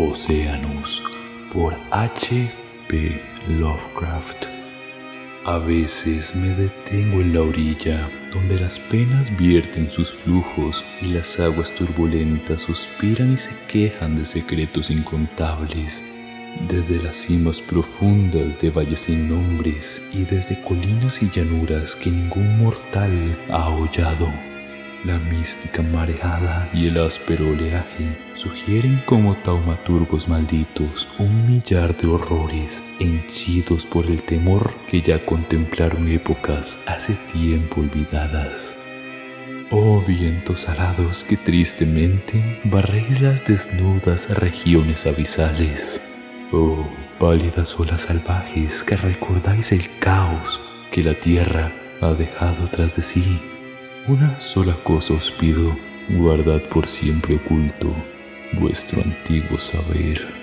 Oceanus por H. P. Lovecraft. A veces me detengo en la orilla, donde las penas vierten sus flujos y las aguas turbulentas suspiran y se quejan de secretos incontables. Desde las cimas profundas de valles sin nombres y desde colinas y llanuras que ningún mortal ha hollado. La mística mareada y el áspero oleaje sugieren como taumaturgos malditos un millar de horrores henchidos por el temor que ya contemplaron épocas hace tiempo olvidadas. Oh vientos alados que tristemente barréis las desnudas regiones abisales. Oh pálidas olas salvajes que recordáis el caos que la tierra ha dejado tras de sí una sola cosa os pido, guardad por siempre oculto vuestro antiguo saber.